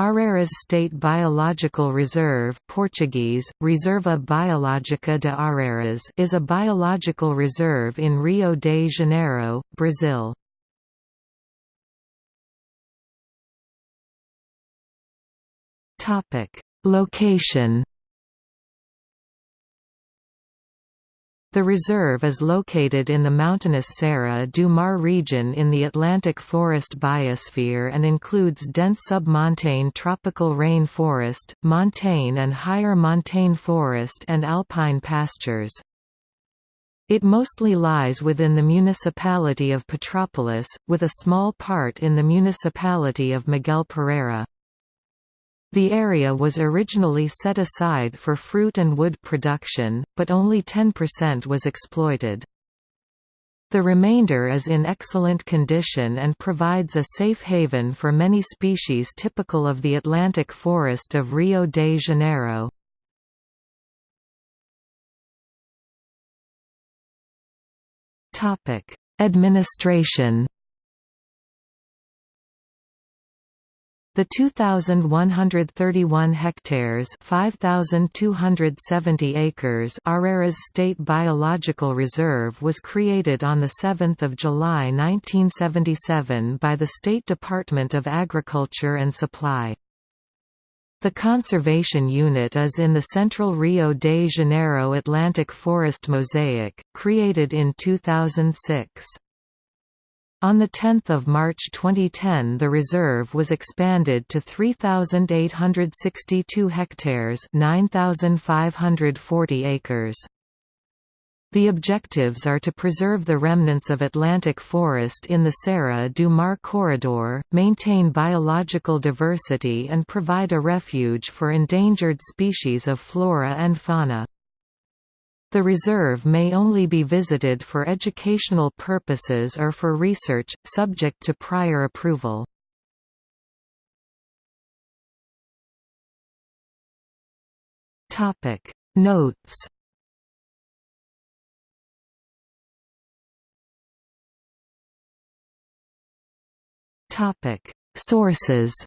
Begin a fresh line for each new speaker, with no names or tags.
Araras State Biological Reserve Portuguese, Reserva Biológica de Araras is a biological reserve in Rio de Janeiro, Brazil. Location The reserve is located in the mountainous Serra do Mar region in the Atlantic forest biosphere and includes dense submontane tropical rain forest, montane and higher montane forest and alpine pastures. It mostly lies within the municipality of Petrópolis, with a small part in the municipality of Miguel Pereira. The area was originally set aside for fruit and wood production, but only 10% was exploited. The remainder is in excellent condition and provides a safe haven for many species typical of the Atlantic forest of Rio de Janeiro. Administration The 2,131 hectares 5,270 acres Araras State Biological Reserve was created on 7 July 1977 by the State Department of Agriculture and Supply. The conservation unit is in the central Rio de Janeiro Atlantic Forest Mosaic, created in 2006. On 10 March 2010 the reserve was expanded to 3,862 hectares 9,540 acres. The objectives are to preserve the remnants of Atlantic forest in the Serra do Mar corridor, maintain biological diversity and provide a refuge for endangered species of flora and fauna. The reserve may only be visited for educational purposes or for research, subject to prior approval. Notes Sources